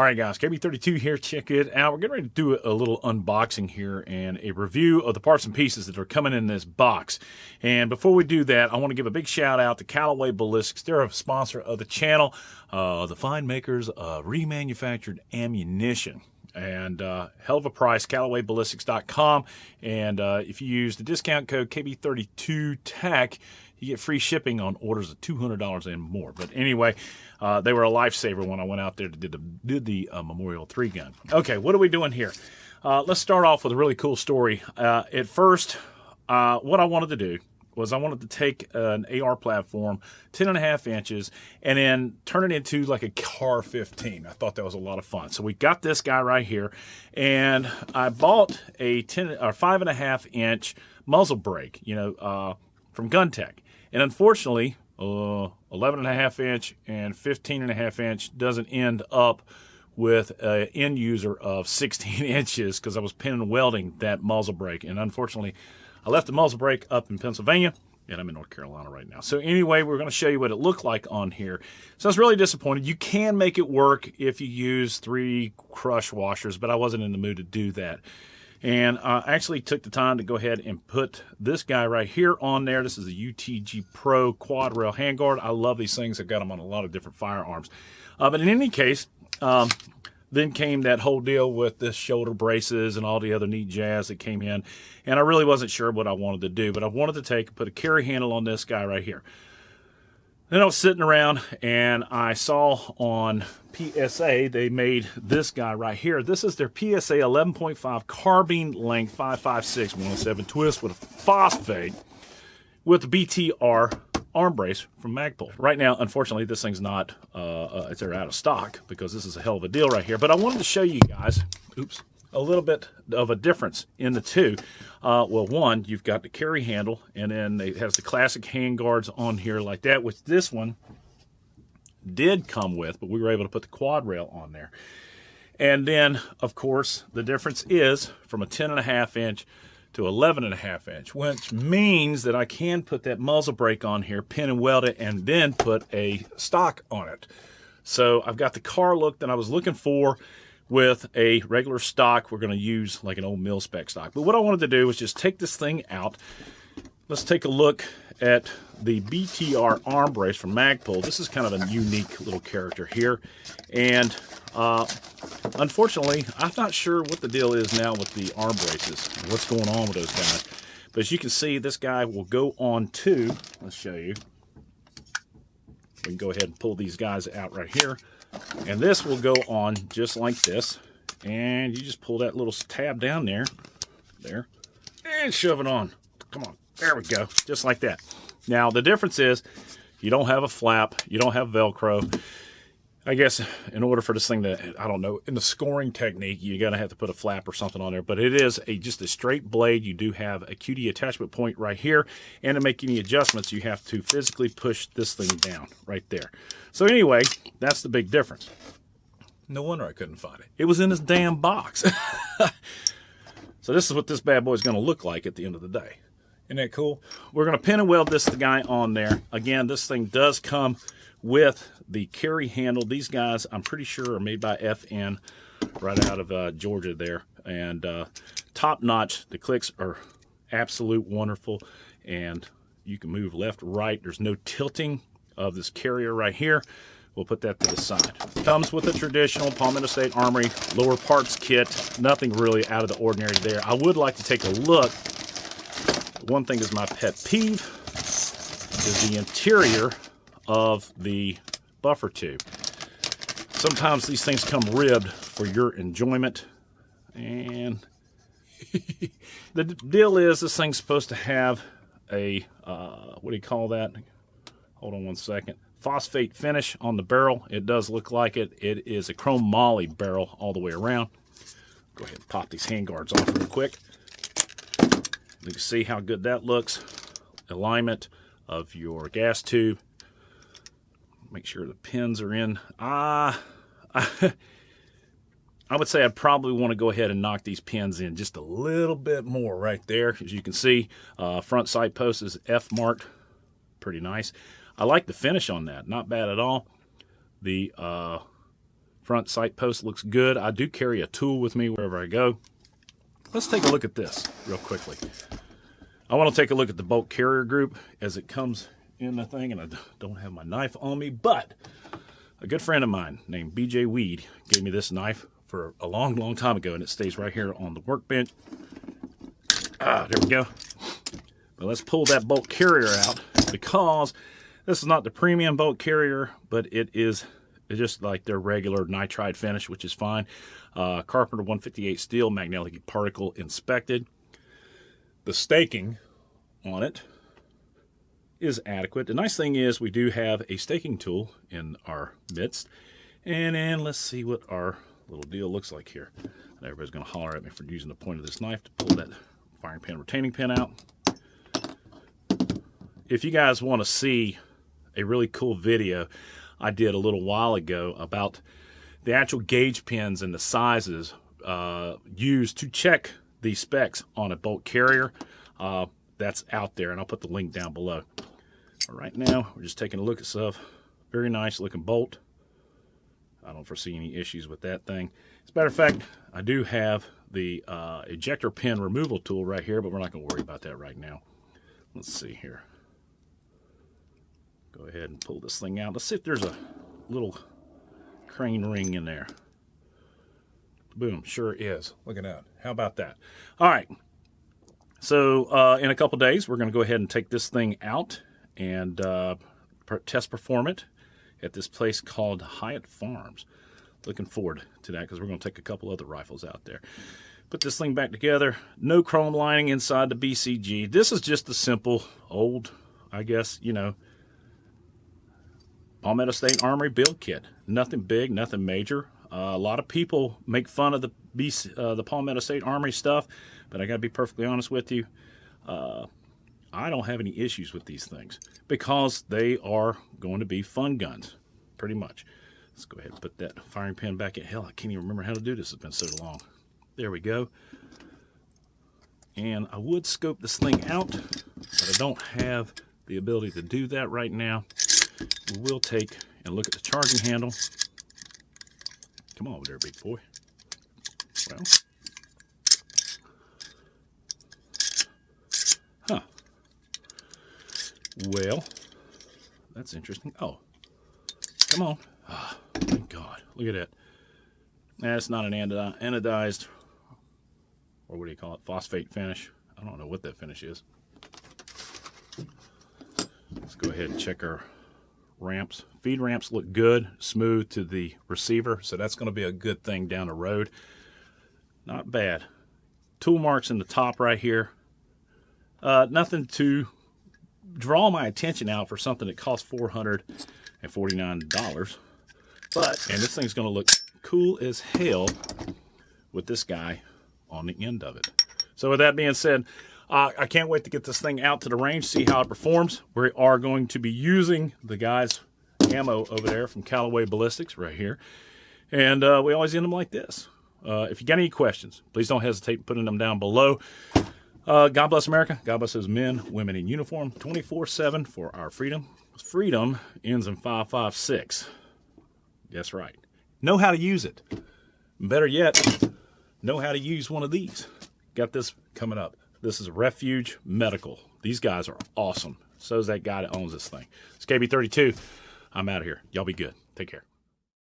All right, guys, KB32 here. Check it out. We're getting ready to do a little unboxing here and a review of the parts and pieces that are coming in this box. And before we do that, I want to give a big shout out to Callaway Ballistics. They're a sponsor of the channel, uh, the fine makers of remanufactured ammunition and uh, hell of a price, CallawayBallistics.com. And uh, if you use the discount code KB32TAC, you get free shipping on orders of $200 and more. But anyway, uh, they were a lifesaver when I went out there to did the, did the uh, Memorial 3 gun. Okay, what are we doing here? Uh, let's start off with a really cool story. Uh, at first, uh, what I wanted to do was I wanted to take an AR platform, 10 and a half inches, and then turn it into like a CAR 15. I thought that was a lot of fun. So we got this guy right here, and I bought a 10 or five and a half inch muzzle brake, you know, uh, from GunTech. And unfortunately, uh, 11 and a half inch and 15 and a half inch doesn't end up with an end user of 16 inches because I was pin and welding that muzzle brake. And unfortunately, I left the muzzle brake up in Pennsylvania and I'm in North Carolina right now. So anyway, we're going to show you what it looked like on here. So I was really disappointed. You can make it work if you use three crush washers, but I wasn't in the mood to do that. And I actually took the time to go ahead and put this guy right here on there. This is a UTG Pro quad rail handguard. I love these things. I've got them on a lot of different firearms. Uh, but in any case, um, then came that whole deal with the shoulder braces and all the other neat jazz that came in. And I really wasn't sure what I wanted to do, but I wanted to take put a carry handle on this guy right here. Then I was sitting around and I saw on PSA they made this guy right here. This is their PSA 11.5 carbine length 556 107 twist with a phosphate with BTR arm brace from Magpul. Right now, unfortunately, this thing's not, uh, uh, they're out of stock because this is a hell of a deal right here. But I wanted to show you guys, oops, a little bit of a difference in the two. Uh, well, one, you've got the carry handle, and then it has the classic hand guards on here like that, which this one did come with, but we were able to put the quad rail on there. And then, of course, the difference is from a 10 and a half inch to 11 and a half inch, which means that I can put that muzzle brake on here, pin and weld it, and then put a stock on it. So I've got the car look that I was looking for with a regular stock. We're going to use like an old mil spec stock. But what I wanted to do was just take this thing out. Let's take a look at the BTR arm brace from Magpul. This is kind of a unique little character here. And uh, unfortunately, I'm not sure what the deal is now with the arm braces. What's going on with those guys. But as you can see, this guy will go on to, let's show you. We can go ahead and pull these guys out right here. And this will go on just like this. And you just pull that little tab down there. There. And shove it on. Come on. There we go. Just like that. Now, the difference is you don't have a flap. You don't have Velcro. I guess in order for this thing to, I don't know, in the scoring technique, you're going to have to put a flap or something on there. But it is a just a straight blade. You do have a QD attachment point right here. And to make any adjustments, you have to physically push this thing down right there. So anyway, that's the big difference. No wonder I couldn't find it. It was in this damn box. so this is what this bad boy is going to look like at the end of the day. Isn't that cool? We're going to pin and weld this guy on there. Again, this thing does come with the carry handle. These guys, I'm pretty sure, are made by FN right out of uh, Georgia there. And uh, top notch. The clicks are absolute wonderful. And you can move left, right. There's no tilting of this carrier right here. We'll put that to the side. Comes with a traditional Palmetto State Armory lower parts kit. Nothing really out of the ordinary there. I would like to take a look. One thing is my pet peeve is the interior of the buffer tube. Sometimes these things come ribbed for your enjoyment. And the deal is this thing's supposed to have a, uh, what do you call that? Hold on one second. Phosphate finish on the barrel. It does look like it. It is a chromoly barrel all the way around. Go ahead and pop these handguards off real quick. You can see how good that looks. Alignment of your gas tube make sure the pins are in. Ah, uh, I would say I'd probably want to go ahead and knock these pins in just a little bit more right there. As you can see, uh, front sight post is F marked. Pretty nice. I like the finish on that. Not bad at all. The uh, front sight post looks good. I do carry a tool with me wherever I go. Let's take a look at this real quickly. I want to take a look at the bolt carrier group as it comes in the thing, and I don't have my knife on me, but a good friend of mine named BJ Weed gave me this knife for a long, long time ago, and it stays right here on the workbench. Ah, there we go. But let's pull that bolt carrier out because this is not the premium bolt carrier, but it is just like their regular nitride finish, which is fine. Uh, Carpenter 158 steel, magnetic particle inspected. The staking on it is adequate. The nice thing is we do have a staking tool in our midst. And then let's see what our little deal looks like here. everybody's going to holler at me for using the point of this knife to pull that firing pin retaining pin out. If you guys want to see a really cool video I did a little while ago about the actual gauge pins and the sizes uh, used to check the specs on a bolt carrier, uh, that's out there, and I'll put the link down below. Right now, we're just taking a look at stuff. Very nice looking bolt. I don't foresee any issues with that thing. As a matter of fact, I do have the uh, ejector pin removal tool right here, but we're not going to worry about that right now. Let's see here. Go ahead and pull this thing out. Let's see if there's a little crane ring in there. Boom, sure is. Look at that. How about that? All right. So uh, in a couple days, we're going to go ahead and take this thing out and uh, test perform it at this place called Hyatt Farms. Looking forward to that because we're going to take a couple other rifles out there. Put this thing back together. No chrome lining inside the BCG. This is just a simple old, I guess, you know, Palmetto State Armory build kit. Nothing big, nothing major. Uh, a lot of people make fun of the BC, uh, the Palmetto State Armory stuff, but I got to be perfectly honest with you. Uh, I don't have any issues with these things because they are going to be fun guns, pretty much. Let's go ahead and put that firing pin back in. Hell, I can't even remember how to do this. It's been so long. There we go. And I would scope this thing out, but I don't have the ability to do that right now we will take and look at the charging handle. Come on over there, big boy. Well, huh. Well, that's interesting. Oh, come on. Oh, thank God. Look at that. That's not an anodized, or what do you call it, phosphate finish. I don't know what that finish is. Let's go ahead and check our ramps. Feed ramps look good, smooth to the receiver, so that's going to be a good thing down the road. Not bad. Tool marks in the top right here. Uh, nothing to draw my attention out for something that costs $449. But, and this thing's going to look cool as hell with this guy on the end of it. So with that being said, uh, I can't wait to get this thing out to the range, see how it performs. We are going to be using the guys' ammo over there from Callaway Ballistics right here. And uh, we always end them like this. Uh, if you got any questions, please don't hesitate putting them down below. Uh, God bless America. God bless those men, women in uniform, 24-7 for our freedom. Freedom ends in 556. That's right. Know how to use it. Better yet, know how to use one of these. Got this coming up. This is a Refuge Medical. These guys are awesome. So is that guy that owns this thing. It's KB32. I'm out of here. Y'all be good. Take care.